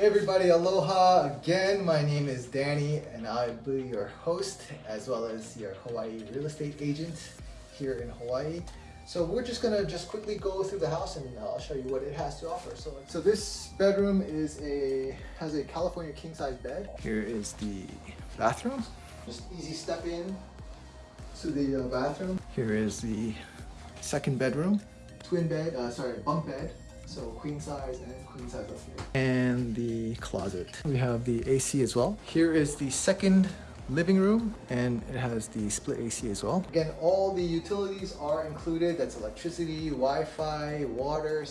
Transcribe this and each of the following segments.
Hey everybody, aloha again. My name is Danny and I'll be your host as well as your Hawaii real estate agent here in Hawaii. So we're just gonna just quickly go through the house and I'll show you what it has to offer. So, so this bedroom is a has a California king size bed. Here is the bathroom. Just easy step in to the uh, bathroom. Here is the second bedroom. Twin bed, uh, sorry, bunk bed. So queen size and queen size up here. And the closet. We have the AC as well. Here is the second living room and it has the split AC as well. Again, all the utilities are included. That's electricity, Wi-Fi, water,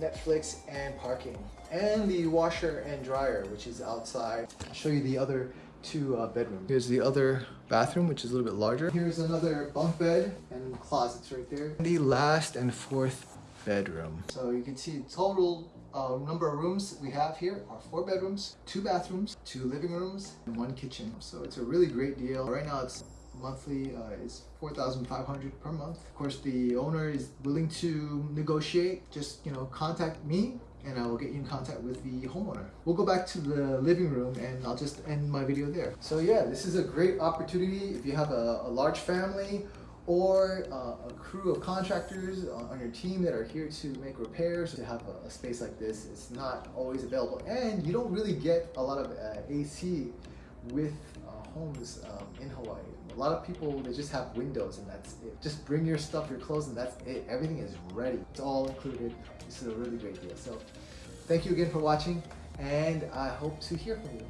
Netflix, and parking. And the washer and dryer, which is outside. I'll show you the other two uh, bedrooms. Here's the other bathroom, which is a little bit larger. Here's another bunk bed and closets right there. The last and fourth bedroom. So you can see total uh, number of rooms we have here are four bedrooms, two bathrooms, two living rooms, and one kitchen. So it's a really great deal. Right now it's monthly uh, is 4500 per month. Of course, the owner is willing to negotiate. Just, you know, contact me and I will get you in contact with the homeowner. We'll go back to the living room and I'll just end my video there. So yeah, this is a great opportunity if you have a, a large family or uh, a crew of contractors on your team that are here to make repairs. To have a, a space like this it's not always available. And you don't really get a lot of uh, AC with uh, homes um, in Hawaii. A lot of people they just have windows and that's it. Just bring your stuff your clothes and that's it. Everything is ready. It's all included. This is a really great deal. So thank you again for watching and I hope to hear from you